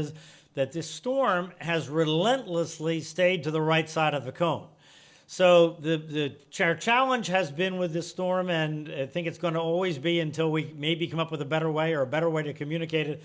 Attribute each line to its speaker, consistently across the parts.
Speaker 1: is that this storm has relentlessly stayed to the right side of the cone. So the the challenge has been with this storm, and I think it's going to always be until we maybe come up with a better way or a better way to communicate it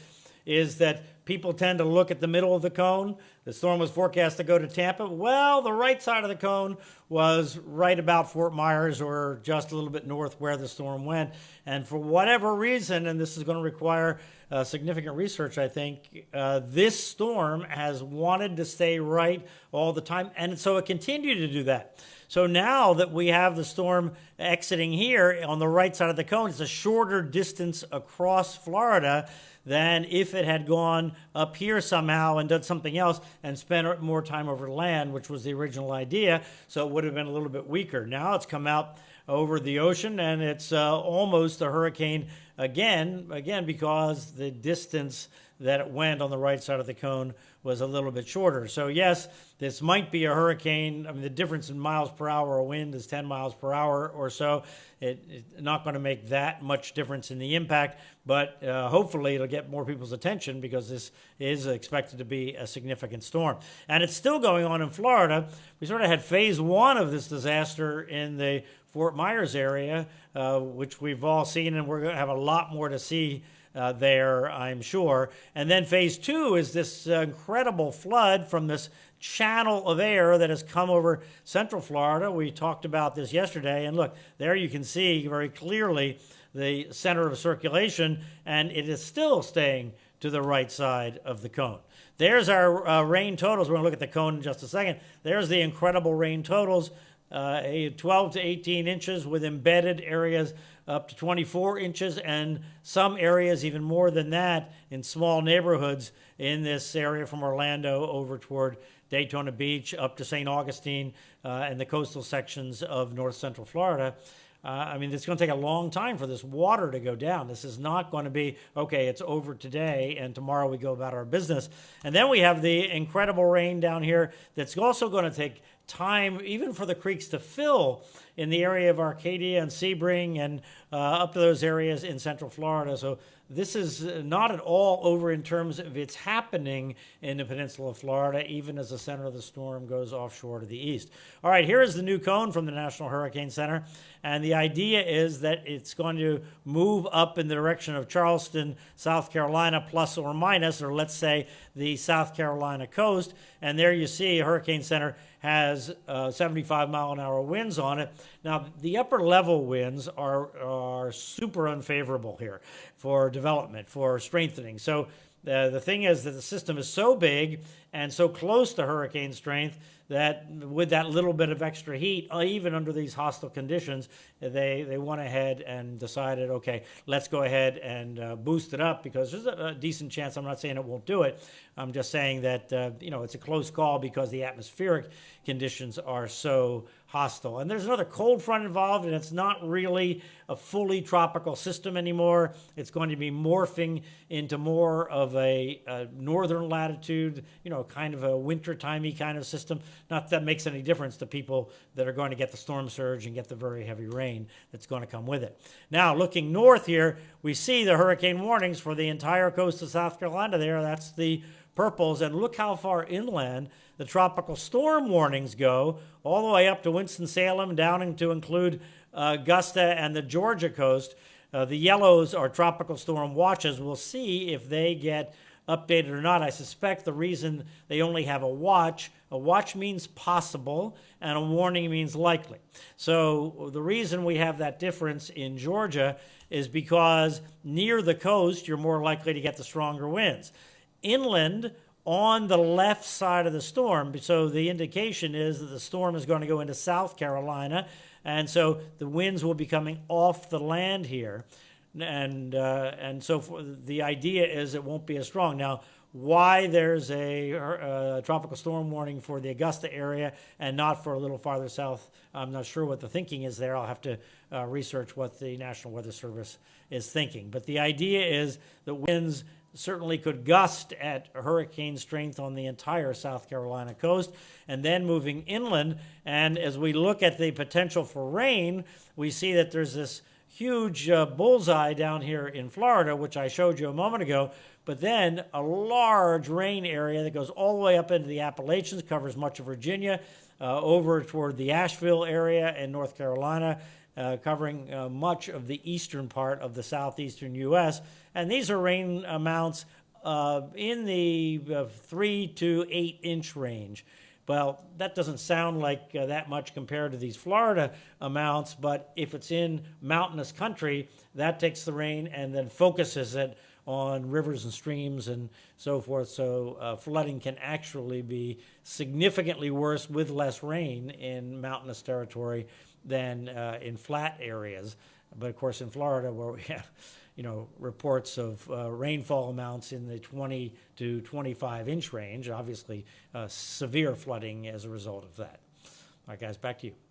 Speaker 1: is that people tend to look at the middle of the cone. The storm was forecast to go to Tampa. Well, the right side of the cone was right about Fort Myers or just a little bit north where the storm went. And for whatever reason, and this is going to require uh, significant research, I think, uh, this storm has wanted to stay right all the time. And so it continued to do that. So now that we have the storm exiting here on the right side of the cone, it's a shorter distance across Florida than if it had gone up here somehow and done something else and spent more time over land, which was the original idea. So it would have been a little bit weaker. Now it's come out over the ocean and it's uh, almost a hurricane again, again, because the distance that it went on the right side of the cone was a little bit shorter. So yes, this might be a hurricane. I mean, the difference in miles per hour of wind is 10 miles per hour or so. It, it's not going to make that much difference in the impact, but uh, hopefully it'll get more people's attention because this is expected to be a significant storm. And it's still going on in Florida. We sort of had phase one of this disaster in the Fort Myers area, uh, which we've all seen, and we're going to have a lot more to see uh, there, I'm sure. And then phase two is this uh, incredible flood from this channel of air that has come over central Florida. We talked about this yesterday, and look, there you can see very clearly the center of circulation, and it is still staying to the right side of the cone. There's our uh, rain totals. We're going to look at the cone in just a second. There's the incredible rain totals. Uh, 12 to 18 inches with embedded areas up to 24 inches, and some areas even more than that in small neighborhoods in this area from Orlando over toward Daytona Beach up to St. Augustine uh, and the coastal sections of north central Florida. Uh, I mean, it's going to take a long time for this water to go down. This is not going to be, okay, it's over today and tomorrow we go about our business. And then we have the incredible rain down here that's also going to take time, even for the creeks to fill in the area of Arcadia and Sebring and uh, up to those areas in central Florida. So this is not at all over in terms of its happening in the peninsula of Florida, even as the center of the storm goes offshore to the east. All right, here is the new cone from the National Hurricane Center. And the idea is that it's going to move up in the direction of Charleston, South Carolina, plus or minus, or let's say the South Carolina coast. And there you see Hurricane Center has uh, 75 mile an hour winds on it. Now, the upper level winds are, are super unfavorable here for development, for strengthening. So uh, the thing is that the system is so big and so close to hurricane strength that with that little bit of extra heat, uh, even under these hostile conditions, they, they went ahead and decided, okay, let's go ahead and uh, boost it up because there's a, a, decent chance. I'm not saying it won't do it. I'm just saying that, uh, you know, it's a close call because the atmospheric conditions are so hostile. And there's another cold front involved, and it's not really a fully tropical system anymore. It's going to be morphing into more of a, a northern latitude, you know, kind of a winter-timey kind of system. Not that makes any difference to people that are going to get the storm surge and get the very heavy rain that's going to come with it. Now, looking north here, we see the hurricane warnings for the entire coast of South Carolina there. That's the purples. And look how far inland the tropical storm warnings go, all the way up to Winston-Salem, down to include uh, Augusta and the Georgia coast. Uh, the yellows are tropical storm watches. We'll see if they get updated or not. I suspect the reason they only have a watch, a watch means possible, and a warning means likely. So the reason we have that difference in Georgia is because near the coast, you're more likely to get the stronger winds. Inland, on the left side of the storm, so the indication is that the storm is going to go into South Carolina, and so the winds will be coming off the land here and uh, and so the idea is it won't be as strong. Now, why there's a, a, uh, tropical storm warning for the Augusta area and not for a little farther south, I'm not sure what the thinking is there. I'll have to uh, research what the National Weather Service is thinking. But the idea is that winds certainly could gust at hurricane strength on the entire South Carolina coast and then moving inland. And as we look at the potential for rain, we see that there's this huge uh, bullseye down here in Florida, which I showed you a moment ago, but then a large rain area that goes all the way up into the Appalachians, covers much of Virginia, uh, over toward the Asheville area in North Carolina, uh, covering uh, much of the eastern part of the southeastern U.S. And these are rain amounts uh, in the uh, three to eight inch range. Well, that doesn't sound like uh, that much compared to these Florida amounts, but if it's in mountainous country, that takes the rain and then focuses it on rivers and streams and so forth. So uh, flooding can actually be significantly worse with less rain in mountainous territory than uh, in flat areas. But of course, in Florida, where we have you know, reports of uh, rainfall amounts in the 20 to 25 inch range, obviously uh, severe flooding as a result of that. All right, guys, back to you.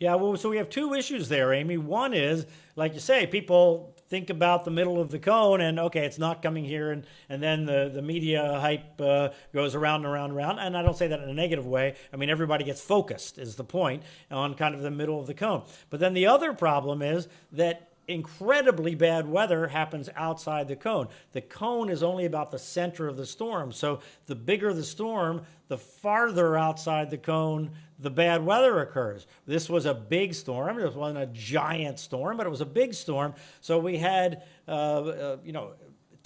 Speaker 1: Yeah, well, so we have two issues there, Amy. One is, like you say, people think about the middle of the cone and, okay, it's not coming here. And, and then the, the media hype uh, goes around and around and around. And I don't say that in a negative way. I mean, everybody gets focused, is the point, on kind of the middle of the cone. But then the other problem is that incredibly bad weather happens outside the cone. The cone is only about the center of the storm. So the bigger the storm, the farther outside the cone the bad weather occurs. This was a big storm. It wasn't a giant storm, but it was a big storm. So we had, uh, uh, you know,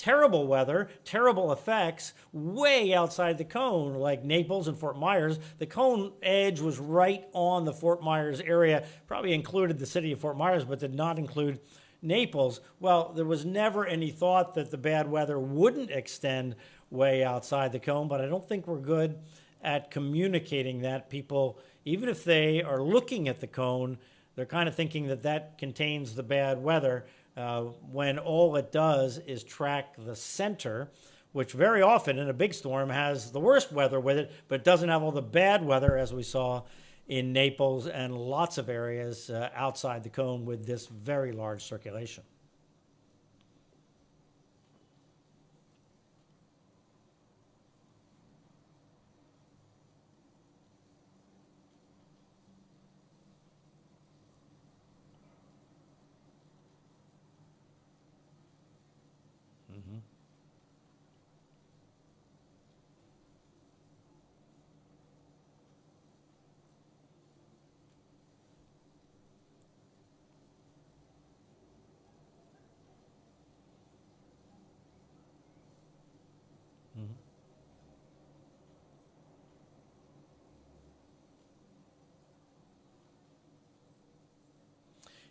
Speaker 1: terrible weather, terrible effects way outside the cone, like Naples and Fort Myers. The cone edge was right on the Fort Myers area, probably included the city of Fort Myers, but did not include Naples. Well, there was never any thought that the bad weather wouldn't extend way outside the cone, but I don't think we're good at communicating that. People, even if they are looking at the cone, they're kind of thinking that that contains the bad weather uh, when all it does is track the center, which very often in a big storm has the worst weather with it, but doesn't have all the bad weather as we saw in Naples and lots of areas uh, outside the cone with this very large circulation.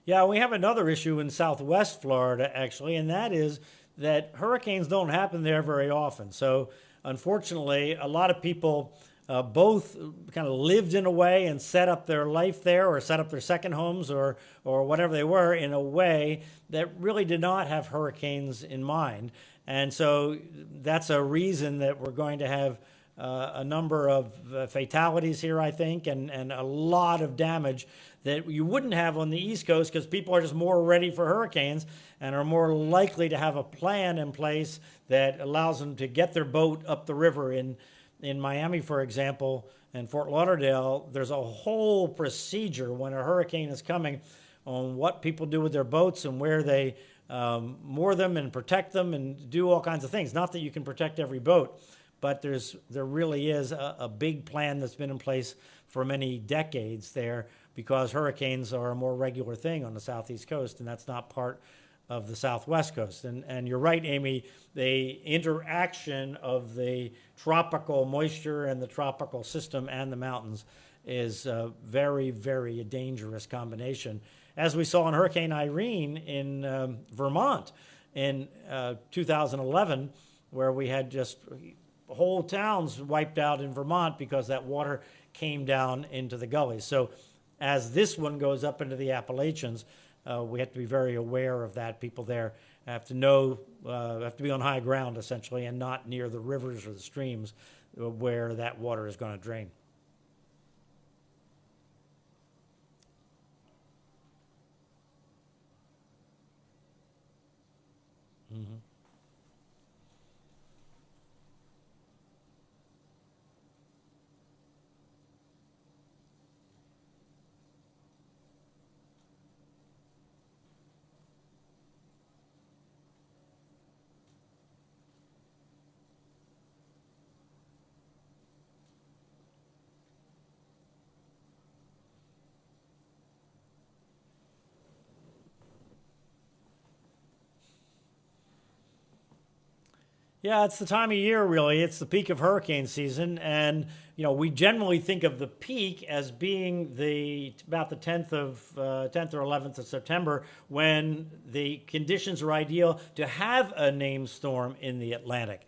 Speaker 1: Yeah, we have another issue in southwest Florida, actually, and that is that hurricanes don't happen there very often. So, unfortunately, a lot of people uh, both kind of lived in a way and set up their life there or set up their second homes or, or whatever they were in a way that really did not have hurricanes in mind. And so that's a reason that we're going to have uh, a number of uh, fatalities here, I think, and, and a lot of damage that you wouldn't have on the East Coast because people are just more ready for hurricanes and are more likely to have a plan in place that allows them to get their boat up the river. In, in Miami, for example, and Fort Lauderdale, there's a whole procedure when a hurricane is coming on what people do with their boats and where they um, moor them and protect them and do all kinds of things. Not that you can protect every boat, but there's there really is a, a big plan that's been in place for many decades there because hurricanes are a more regular thing on the southeast coast, and that's not part of the southwest coast. And, and you're right, Amy, the interaction of the tropical moisture and the tropical system and the mountains is a very, very dangerous combination. As we saw in Hurricane Irene in um, Vermont in uh, 2011, where we had just whole towns wiped out in Vermont because that water came down into the gullies. So as this one goes up into the Appalachians, uh, we have to be very aware of that. People there have to know, uh, have to be on high ground essentially, and not near the rivers or the streams uh, where that water is going to drain. Yeah, it's the time of year, really. It's the peak of hurricane season, and you know we generally think of the peak as being the about the 10th of uh, 10th or 11th of September, when the conditions are ideal to have a named storm in the Atlantic.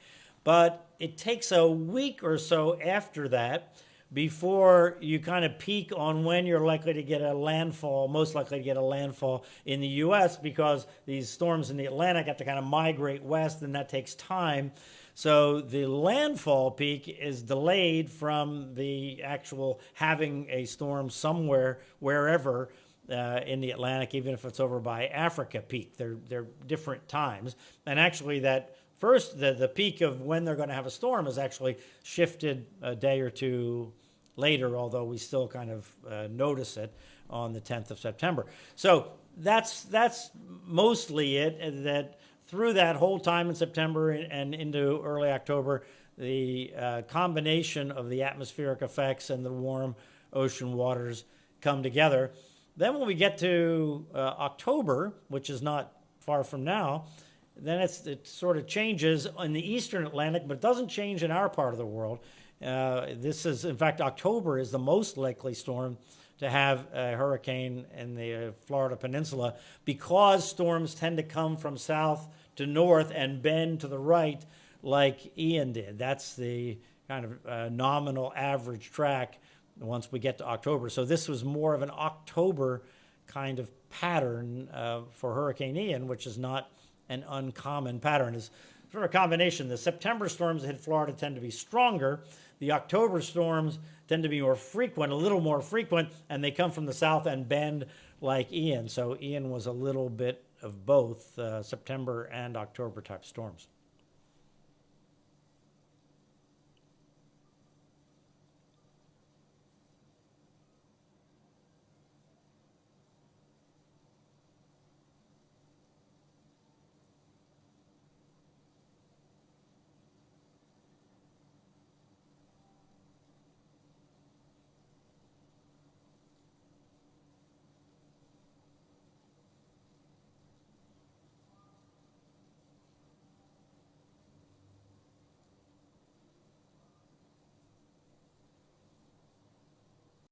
Speaker 1: But it takes a week or so after that before you kind of peak on when you're likely to get a landfall, most likely to get a landfall in the U.S. because these storms in the Atlantic have to kind of migrate west, and that takes time. So the landfall peak is delayed from the actual having a storm somewhere, wherever. Uh, in the Atlantic, even if it's over by Africa peak, they're they're different times, and actually that first the, the peak of when they're going to have a storm is actually shifted a day or two later, although we still kind of uh, notice it on the 10th of September. So that's that's mostly it. That through that whole time in September and into early October, the uh, combination of the atmospheric effects and the warm ocean waters come together. Then when we get to uh, October, which is not far from now, then it sort of changes in the eastern Atlantic, but it doesn't change in our part of the world. Uh, this is, in fact, October is the most likely storm to have a hurricane in the uh, Florida Peninsula because storms tend to come from south to north and bend to the right like Ian did. That's the kind of uh, nominal average track once we get to October. So this was more of an October kind of pattern uh, for Hurricane Ian, which is not an uncommon pattern. It's sort of a combination. The September storms that hit Florida tend to be stronger the October storms tend to be more frequent, a little more frequent, and they come from the south and bend like Ian. So Ian was a little bit of both uh, September and October type storms.